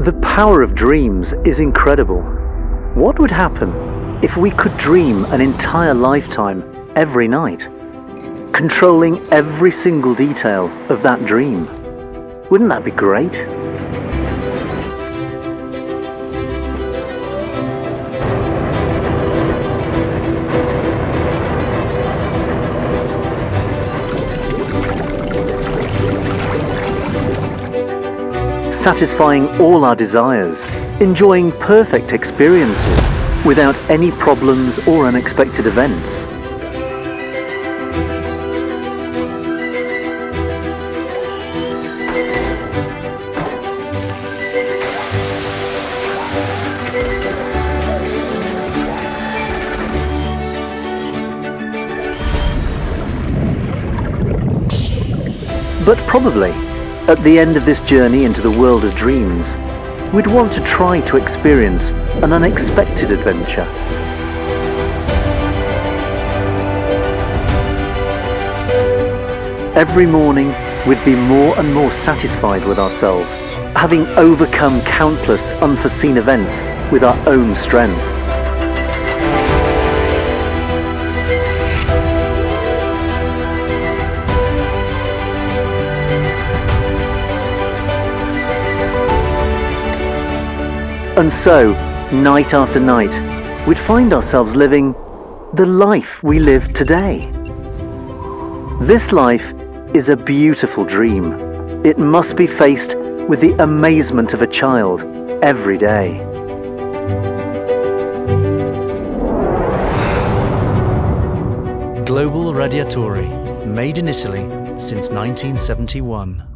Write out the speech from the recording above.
The power of dreams is incredible. What would happen if we could dream an entire lifetime every night, controlling every single detail of that dream? Wouldn't that be great? Satisfying all our desires, enjoying perfect experiences without any problems or unexpected events. But probably at the end of this journey into the world of dreams, we'd want to try to experience an unexpected adventure. Every morning, we'd be more and more satisfied with ourselves, having overcome countless unforeseen events with our own strength. And so, night after night, we'd find ourselves living the life we live today. This life is a beautiful dream. It must be faced with the amazement of a child every day. Global Radiatori, made in Italy since 1971.